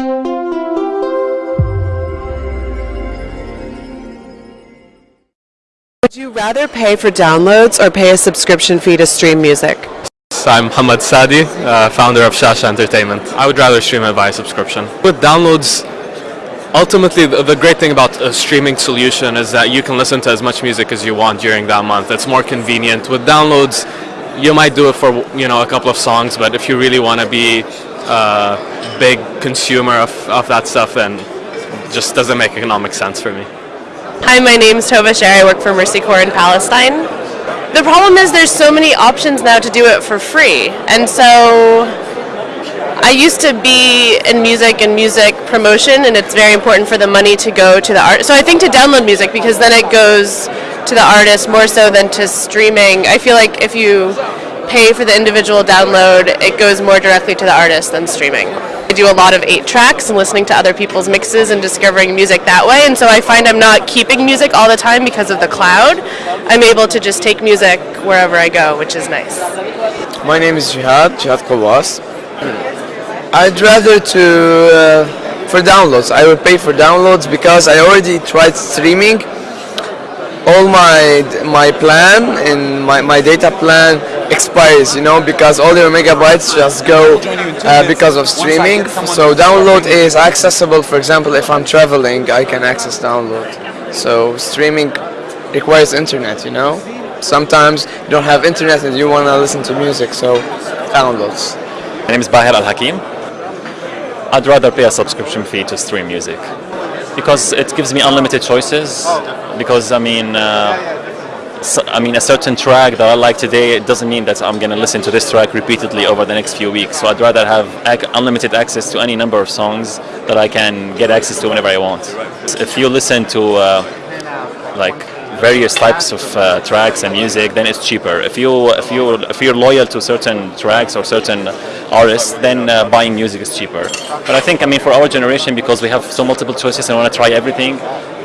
Would you rather pay for downloads or pay a subscription fee to stream music? I'm Hamad Sadi, uh, founder of Shasha Entertainment. I would rather stream it via subscription. With downloads, ultimately the, the great thing about a streaming solution is that you can listen to as much music as you want during that month. It's more convenient. With downloads, you might do it for you know a couple of songs, but if you really want to be a big consumer of, of that stuff, then just doesn't make economic sense for me. Hi, my name is Tova Sher. I work for Mercy Corps in Palestine. The problem is there's so many options now to do it for free. And so I used to be in music and music promotion and it's very important for the money to go to the art. So I think to download music because then it goes to the artist more so than to streaming. I feel like if you pay for the individual download, it goes more directly to the artist than streaming. I do a lot of eight tracks and listening to other people's mixes and discovering music that way. And so I find I'm not keeping music all the time because of the cloud. I'm able to just take music wherever I go, which is nice. My name is Jihad, Jihad Kawas. I'd rather to, uh, for downloads, I would pay for downloads because I already tried streaming. All my my plan and my, my data plan expires, you know, because all your megabytes just go uh, because of streaming. So download is accessible, for example, if I'm traveling, I can access download. So streaming requires internet, you know. Sometimes you don't have internet and you want to listen to music, so downloads. My name is Bahir Al Hakim. I'd rather pay a subscription fee to stream music because it gives me unlimited choices. Because I mean, uh, so, I mean, a certain track that I like today, it doesn't mean that I'm going to listen to this track repeatedly over the next few weeks. So I'd rather have ac- unlimited access to any number of songs that I can get access to whenever I want. If you listen to uh, like various types of uh, tracks and music, then it's cheaper. If you if you if you're loyal to certain tracks or certain artists, then uh, buying music is cheaper. But I think I mean for our generation, because we have so multiple choices and want to try everything,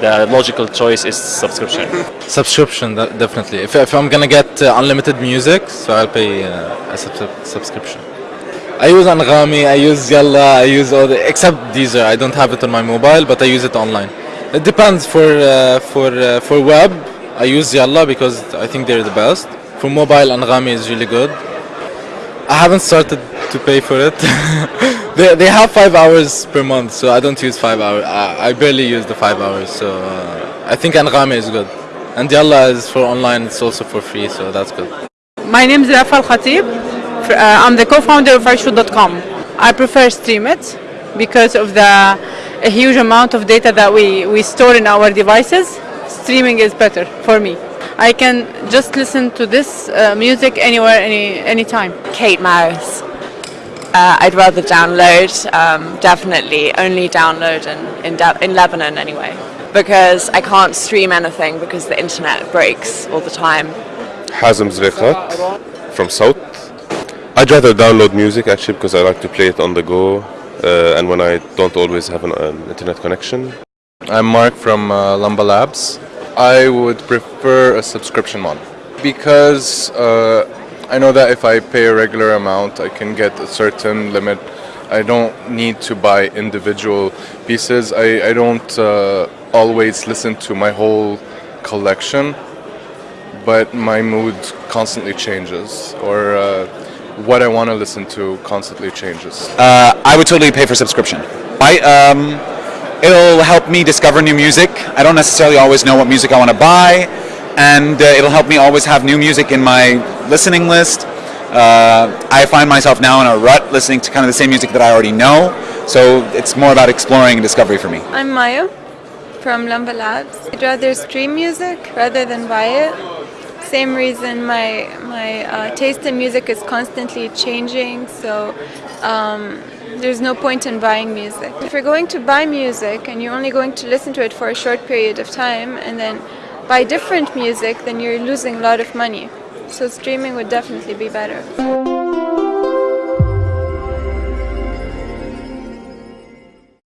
the logical choice is subscription. Subscription, definitely. If, if I'm gonna get uh, unlimited music, so I'll pay uh, a sub- subscription. I use Anghami, I use Yalla, I use all the, except Deezer. I don't have it on my mobile, but I use it online. It depends for uh, for uh, for web. I use Yalla because I think they're the best. For mobile, Anghami is really good. I haven't started to pay for it. they, they have five hours per month, so I don't use five hours. I, I barely use the five hours, so uh, I think Anghami is good. And Yalla is for online, it's also for free, so that's good. My name is Rafal Al Khatib. Uh, I'm the co-founder of Aishu.com. I prefer Streamit because of the a huge amount of data that we, we store in our devices. Streaming is better for me. I can just listen to this uh, music anywhere, any anytime. Kate Mouse. Uh, I'd rather download, um, definitely only download in, in, in Lebanon anyway, because I can't stream anything because the internet breaks all the time. Hazem Zrekat from South. I'd rather download music actually because I like to play it on the go and when I don't always have an, internet connection. I'm Mark from uh, Lamba Labs. I would prefer a subscription model because uh, I know that if I pay a regular amount, I can get a certain limit. I don't need to buy individual pieces. I, I don't uh, always listen to my whole collection, but my mood constantly changes or uh, what I want to listen to constantly changes. Uh, I would totally pay for subscription. I, um, it'll help me discover new music. I don't necessarily always know what music I want to buy, and uh, it'll help me always have new music in my listening list. Uh, I find myself now in a rut listening to kind of the same music that I already know, so it's more about exploring and discovery for me. I'm Maya from Lamba Labs. I'd rather stream music rather than buy it. Same reason my my uh, taste in music is constantly changing, so um, there's no point in buying music. If you're going to buy music and you're only going to listen to it for a short period of time and then buy different music, then you're losing a lot of money. So streaming would definitely be better.